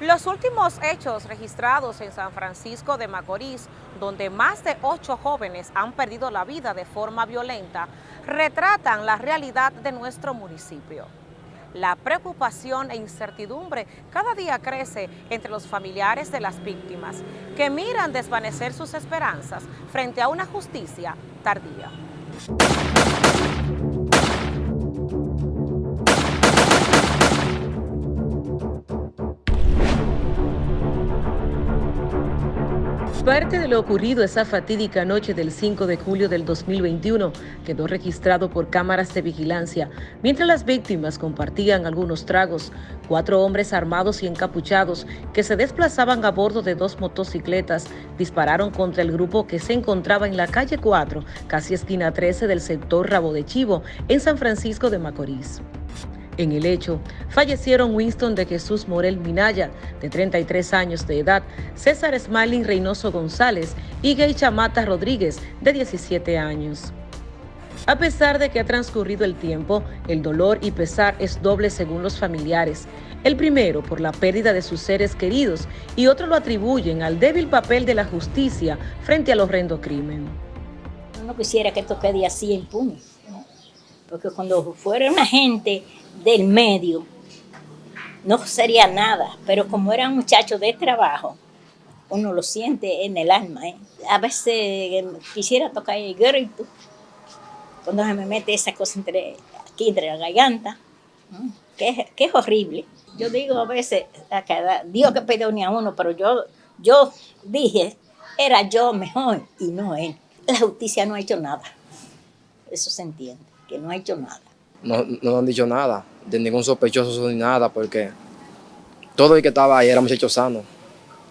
Los últimos hechos registrados en San Francisco de Macorís, donde más de ocho jóvenes han perdido la vida de forma violenta, retratan la realidad de nuestro municipio. La preocupación e incertidumbre cada día crece entre los familiares de las víctimas, que miran desvanecer sus esperanzas frente a una justicia tardía. Parte de lo ocurrido esa fatídica noche del 5 de julio del 2021 quedó registrado por cámaras de vigilancia mientras las víctimas compartían algunos tragos. Cuatro hombres armados y encapuchados que se desplazaban a bordo de dos motocicletas dispararon contra el grupo que se encontraba en la calle 4, casi esquina 13 del sector Rabo de Chivo, en San Francisco de Macorís. En el hecho, fallecieron Winston de Jesús Morel Minaya, de 33 años de edad, César Smiling Reynoso González y Gay Chamata Rodríguez, de 17 años. A pesar de que ha transcurrido el tiempo, el dolor y pesar es doble según los familiares. El primero por la pérdida de sus seres queridos y otro lo atribuyen al débil papel de la justicia frente al horrendo crimen. No quisiera que esto quede así impune, porque cuando fuera una gente del medio, no sería nada, pero como era un muchacho de trabajo, uno lo siente en el alma. ¿eh? A veces quisiera tocar el grito, cuando se me mete esa cosa entre, aquí entre la garganta, que, es horrible. Yo digo a veces, Dios que perdone a uno, pero yo, yo dije, era yo mejor y no él. La justicia no ha hecho nada. Eso se entiende, que no ha hecho nada no, no han dicho nada, de ningún sospechoso ni nada, porque todo el que estaba ahí era muchacho sano.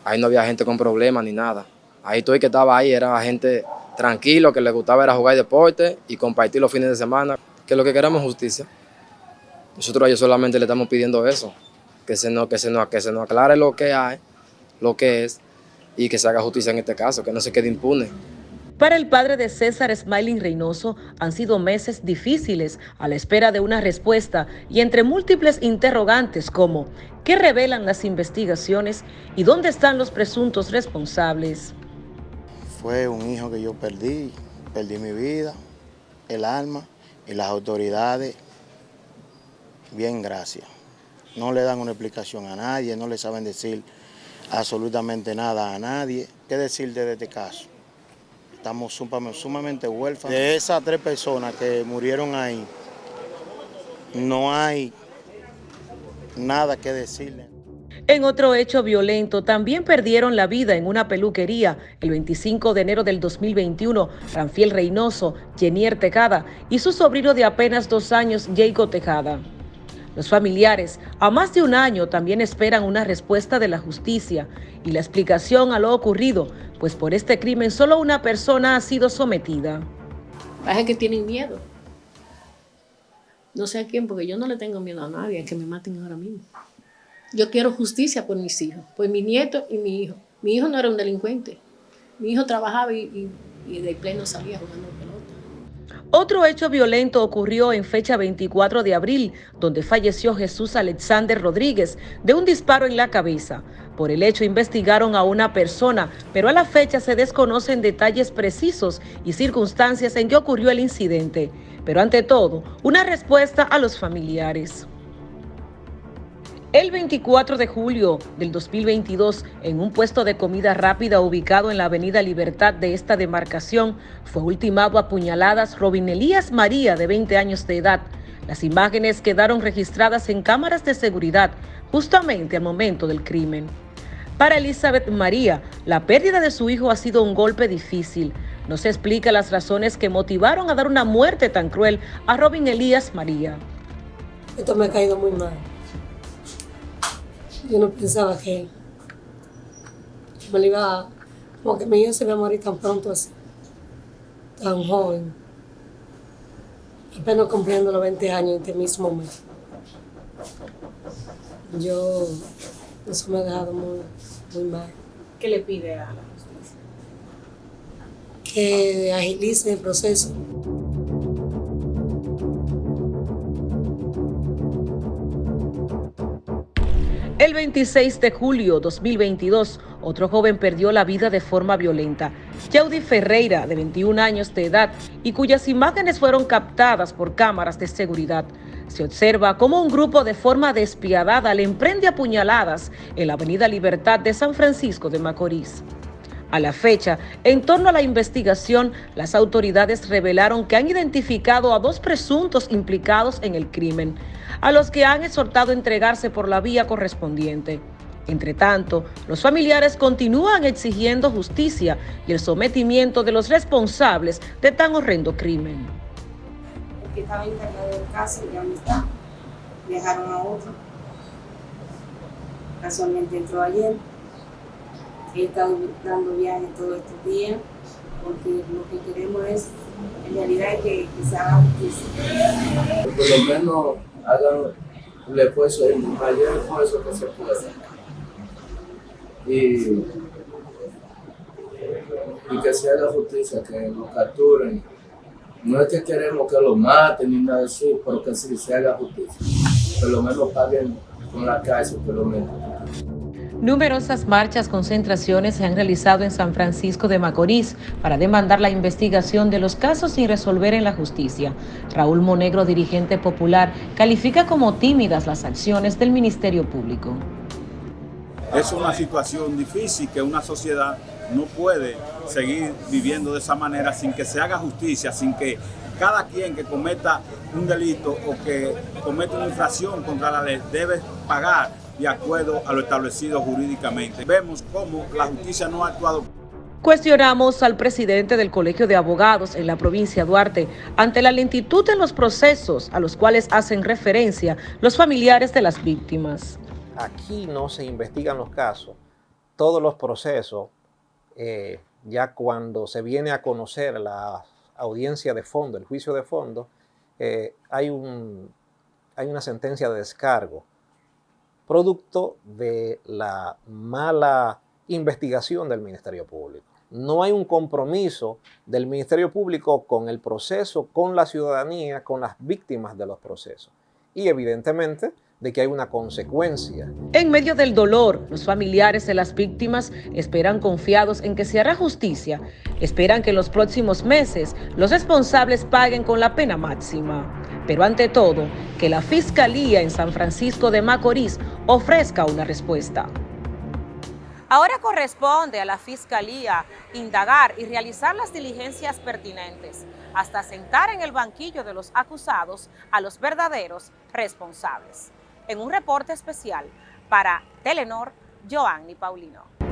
Ahí no había gente con problemas ni nada. Ahí todo el que estaba ahí era gente tranquilo, que le gustaba era jugar deporte y compartir los fines de semana, que lo que queremos es justicia. Nosotros a ellos solamente le estamos pidiendo eso, que se nos, que se nos, que se nos aclare lo que hay, lo que es, y que se haga justicia en este caso, que no se quede impune. Para el padre de César Smiling Reynoso han sido meses difíciles a la espera de una respuesta y entre múltiples interrogantes como ¿qué revelan las investigaciones y dónde están los presuntos responsables? Fue un hijo que yo perdí, perdí mi vida, el alma y las autoridades, bien gracias. No le dan una explicación a nadie, no le saben decir absolutamente nada a nadie. ¿Qué decir de este caso? Estamos sumamente huérfanos. De esas tres personas que murieron ahí, no hay nada que decirle. En otro hecho violento, también perdieron la vida en una peluquería el 25 de enero del 2021, Ranfiel Reynoso, Jenier Tejada y su sobrino de apenas dos años, Jacob Tejada. Los familiares, a más de un año, también esperan una respuesta de la justicia y la explicación a lo ocurrido, pues por este crimen solo una persona ha sido sometida. Parece que tienen miedo. No sé a quién, porque yo no le tengo miedo a nadie, a que me maten ahora mismo. Yo quiero justicia por mis hijos, por mi nieto y mi hijo. Mi hijo no era un delincuente. Mi hijo trabajaba y, de pleno salía jugando. Otro hecho violento ocurrió en fecha 24 de abril, donde falleció Jesús Alexander Rodríguez de un disparo en la cabeza. Por el hecho investigaron a una persona, pero a la fecha se desconocen detalles precisos y circunstancias en que ocurrió el incidente. Pero ante todo, una respuesta a los familiares. El 24 de julio del 2022, en un puesto de comida rápida ubicado en la avenida Libertad de esta demarcación, fue ultimado a puñaladas Robin Elías María, de 20 años de edad. Las imágenes quedaron registradas en cámaras de seguridad justamente al momento del crimen. Para Elizabeth María, la pérdida de su hijo ha sido un golpe difícil. No se explica las razones que motivaron a dar una muerte tan cruel a Robin Elías María. Esto me ha caído muy mal. Yo no pensaba que me iba como que mi hijo se iba a morir tan pronto así, tan joven, apenas cumpliendo los 20 años este mismo mes. Yo, eso me ha dejado muy, muy mal. ¿Qué le pide a la justicia? Que agilice el proceso. El 26 de julio 2022, otro joven perdió la vida de forma violenta. Yaudi Ferreira, de 21 años de edad, y cuyas imágenes fueron captadas por cámaras de seguridad. Se observa cómo un grupo de forma despiadada le emprende apuñaladas en la Avenida Libertad de San Francisco de Macorís. A la fecha, en torno a la investigación, las autoridades revelaron que han identificado a dos presuntos implicados en el crimen, a los que han exhortado a entregarse por la vía correspondiente. Entre tanto, los familiares continúan exigiendo justicia y el sometimiento de los responsables de tan horrendo crimen. El que estaba encargado del viajaron a otro. Casualmente entró ayer. He estado dando viajes todos estos días porque lo que queremos es, en realidad, que, que se haga justicia. Por lo menos hagan el esfuerzo, el mayor esfuerzo que se pueda. Y, y que se haga justicia, que lo capturen. No es que queremos que lo maten ni nada así, pero que sí se haga justicia. Por lo menos paguen con la cárcel, por lo menos. Numerosas marchas, concentraciones se han realizado en San Francisco de Macorís para demandar la investigación de los casos sin resolver en la justicia. Raúl Monegro, dirigente popular, califica como tímidas las acciones del Ministerio Público. Es una situación difícil que una sociedad no puede seguir viviendo de esa manera sin que se haga justicia, sin que cada quien que cometa un delito o que cometa una infracción contra la ley debe pagar de acuerdo a lo establecido jurídicamente. Vemos cómo la justicia no ha actuado. Cuestionamos al presidente del Colegio de Abogados en la provincia de Duarte ante la lentitud en los procesos a los cuales hacen referencia los familiares de las víctimas. Aquí no se investigan los casos, todos los procesos, eh, ya cuando se viene a conocer la audiencia de fondo, el juicio de fondo, eh, hay, un, hay una sentencia de descargo producto de la mala investigación del Ministerio Público. No hay un compromiso del Ministerio Público con el proceso, con la ciudadanía, con las víctimas de los procesos. Y evidentemente de que hay una consecuencia. En medio del dolor, los familiares de las víctimas esperan confiados en que se hará justicia. Esperan que en los próximos meses los responsables paguen con la pena máxima. Pero ante todo, que la Fiscalía en San Francisco de Macorís ofrezca una respuesta. Ahora corresponde a la Fiscalía indagar y realizar las diligencias pertinentes hasta sentar en el banquillo de los acusados a los verdaderos responsables. En un reporte especial para Telenor, Joanny Paulino.